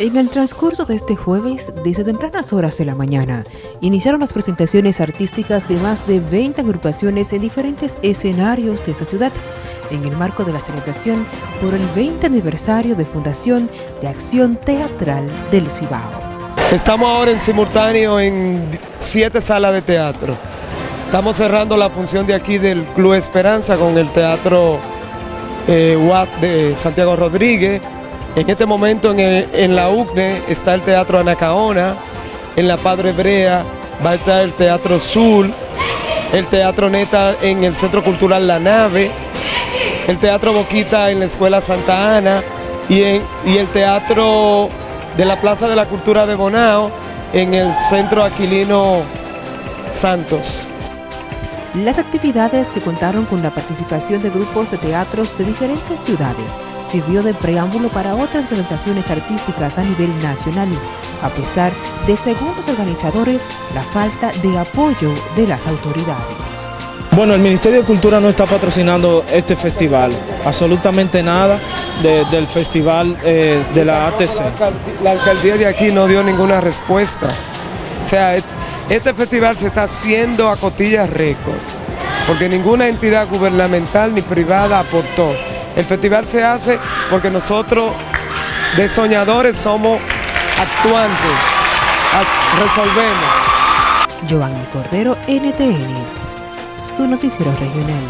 En el transcurso de este jueves, desde tempranas horas de la mañana, iniciaron las presentaciones artísticas de más de 20 agrupaciones en diferentes escenarios de esta ciudad, en el marco de la celebración por el 20 aniversario de fundación de Acción Teatral del Cibao. Estamos ahora en simultáneo en siete salas de teatro. Estamos cerrando la función de aquí del Club Esperanza con el Teatro eh, de Santiago Rodríguez, en este momento en, la UCNE está el Teatro Anacaona, en la Padre Hebrea va a estar el Teatro Sur, el Teatro Neta en el Centro Cultural La Nave, el Teatro Boquita en la Escuela Santa Ana y, y el Teatro de la Plaza de la Cultura de Bonao en el Centro Aquilino Santos. Las actividades que contaron con la participación de grupos de teatros de diferentes ciudades sirvió de preámbulo para otras presentaciones artísticas a nivel nacional, a pesar de, según los organizadores, la falta de apoyo de las autoridades. Bueno, el Ministerio de Cultura no está patrocinando este festival, absolutamente nada del festival eh, de la ATC. La alcaldía de aquí no dio ninguna respuesta. O sea, este festival se está haciendo a cotillas récord, porque ninguna entidad gubernamental ni privada aportó. El festival se hace porque nosotros de soñadores somos actuantes, resolvemos. Giovanni Cordero, NTN, su noticiero regional.